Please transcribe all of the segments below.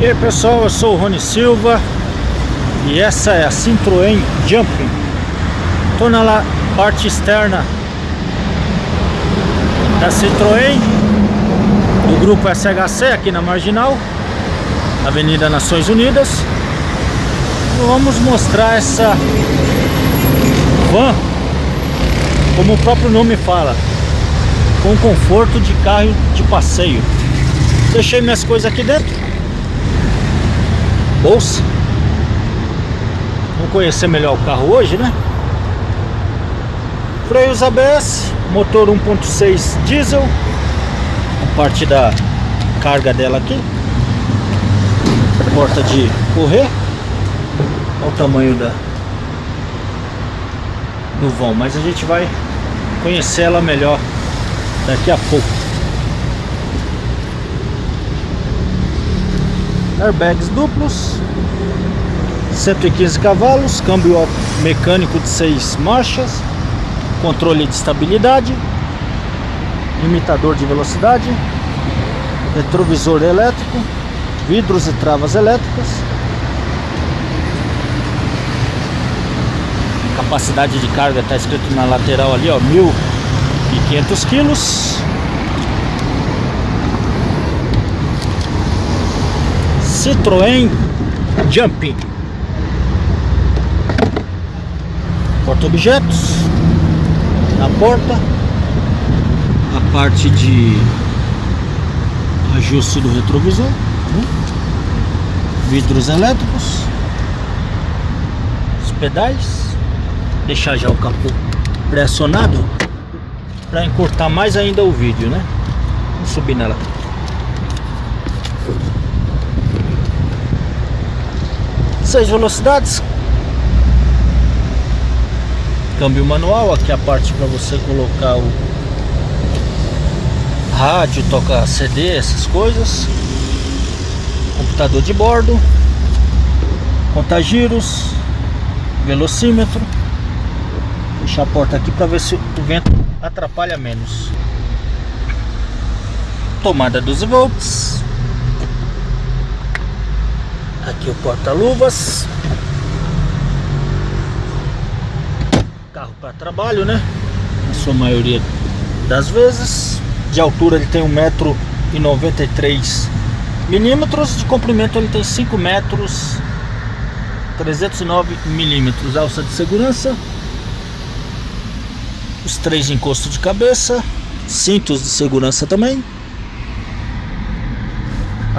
E aí pessoal, eu sou o Rony Silva e essa é a Citroën Jumping. Estou na parte externa da Citroën do grupo SHC aqui na Marginal, Avenida Nações Unidas. Vamos mostrar essa van, como o próprio nome fala, com conforto de carro de passeio. Deixei minhas coisas aqui dentro bolsa. Vamos conhecer melhor o carro hoje, né? Freios ABS, motor 1.6 diesel, a parte da carga dela aqui, porta de correr, olha o tamanho da do vão, mas a gente vai conhecer ela melhor daqui a pouco. Airbags duplos 115 cavalos câmbio mecânico de 6 marchas controle de estabilidade limitador de velocidade retrovisor elétrico vidros e travas elétricas capacidade de carga está escrito na lateral ali ó 1500 quilos Citroën Jumping. Porta-objetos na porta a parte de ajuste do retrovisor né? vidros elétricos os pedais deixar já o capô pressionado para encurtar mais ainda o vídeo né? Vamos subir nela seis velocidades. Câmbio manual aqui a parte para você colocar o rádio toca CD essas coisas. Computador de bordo. Contagiros. Velocímetro. Deixar a porta aqui para ver se o vento atrapalha menos. Tomada 12 volts Aqui o porta-luvas. Carro para trabalho, né? Na sua maioria das vezes. De altura ele tem 1,93m. milímetros. De comprimento ele tem 5 metros 309 milímetros. Alça de segurança. Os três encostos de cabeça. Cintos de segurança também.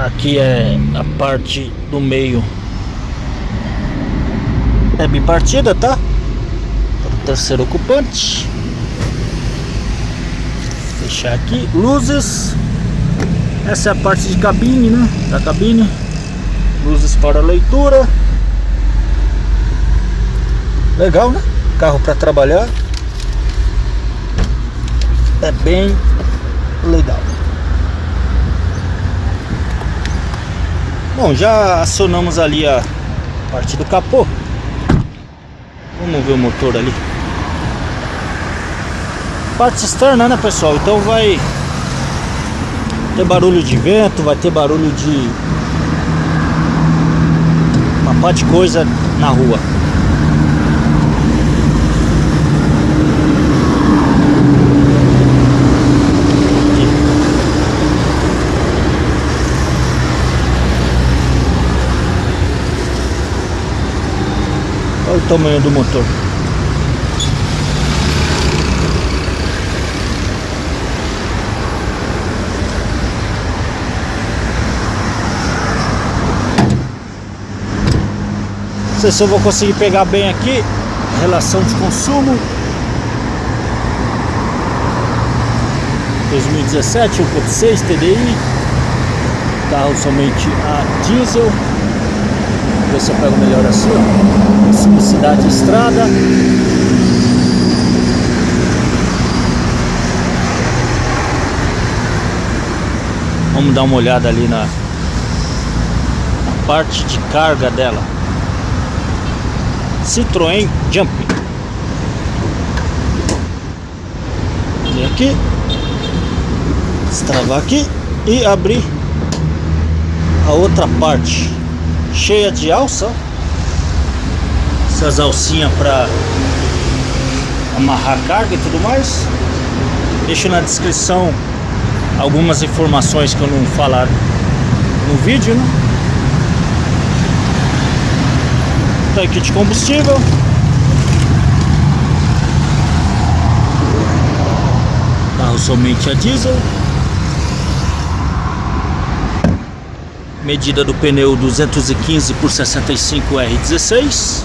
Aqui é a parte do meio. É bipartida, tá? Para o terceiro ocupante. Fechar aqui. Luzes. Essa é a parte de cabine, né? Da cabine. Luzes para leitura. Legal, né? Carro para trabalhar. É bem legal Bom, já acionamos ali a parte do capô. Vamos ver o motor ali. Parte externa, né, pessoal? Então vai ter barulho de vento, vai ter barulho de uma parte de coisa na rua. Tamanho do motor. Não sei se eu vou conseguir pegar bem aqui relação de consumo 2017 1.6 TDI carro somente a diesel ver se eu pego melhor assim, ó. Simplicidade estrada. Vamos dar uma olhada ali na, na parte de carga dela. Citroën Jumping. Vem aqui. Destravar aqui e abrir a outra parte cheia de alça. Essas alcinhas para amarrar carga e tudo mais. Deixo na descrição algumas informações que eu não falar no vídeo, né? Tanque de combustível. Carro somente a diesel. Medida do pneu 215 por 65 R16.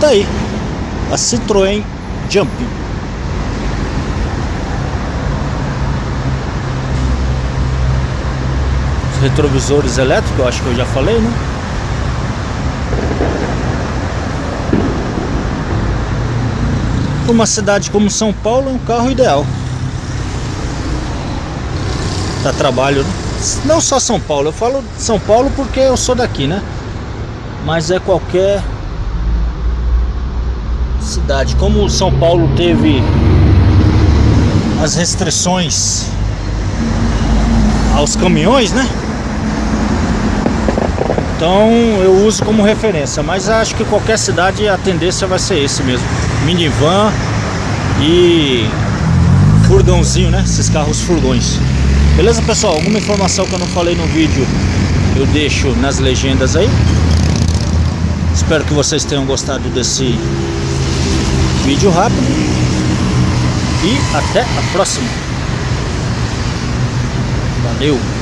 Tá aí a Citroën. Os retrovisores elétricos, eu acho que eu já falei, né? Uma cidade como São Paulo é um carro ideal. Dá trabalho, né? Não só São Paulo, eu falo São Paulo porque eu sou daqui, né? Mas é qualquer cidade. Como São Paulo teve as restrições aos caminhões, né? Então eu uso como referência, mas acho que qualquer cidade a tendência vai ser esse mesmo. Minivan e furgãozinho, né? Esses carros furgões. Beleza, pessoal? Alguma informação que eu não falei no vídeo, eu deixo nas legendas aí. Espero que vocês tenham gostado desse vídeo rápido e até a próxima. Valeu!